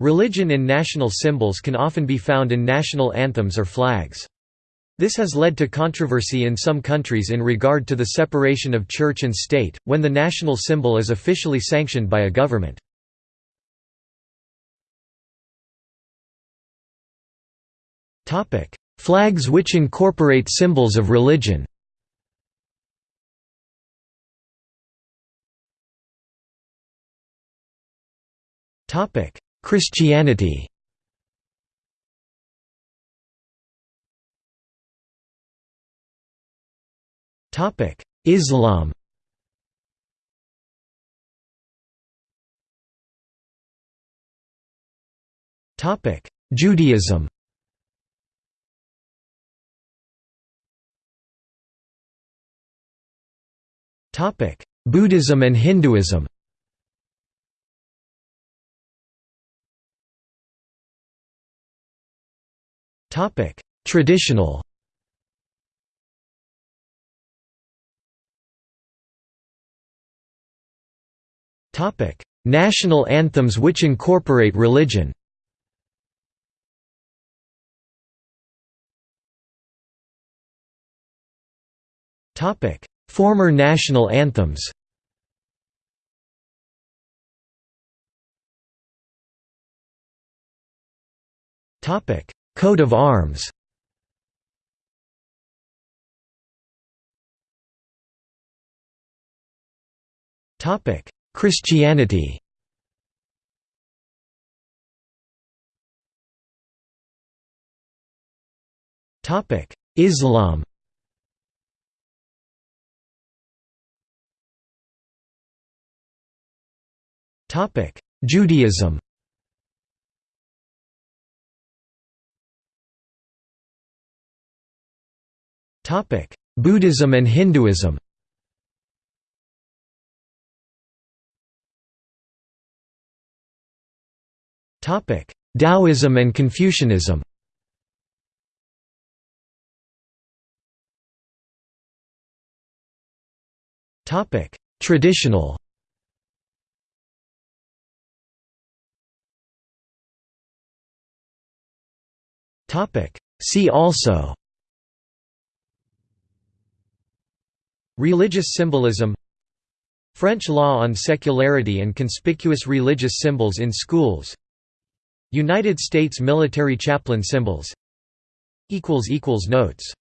Religion in national symbols can often be found in national anthems or flags. This has led to controversy in some countries in regard to the separation of church and state, when the national symbol is officially sanctioned by a government. Flags which incorporate symbols of religion Christianity. Islam. Judaism. Topic Buddhism and Hinduism Traditional. Topic: National anthems which incorporate religion. Topic: Former national anthems Coat of arms. Christianity. Islam. Topic Judaism Buddhism and Hinduism. Topic: Taoism and Confucianism. Topic: Traditional. Topic: See also Religious symbolism. French law on secularity and conspicuous religious symbols in schools. United States military chaplain symbols. Notes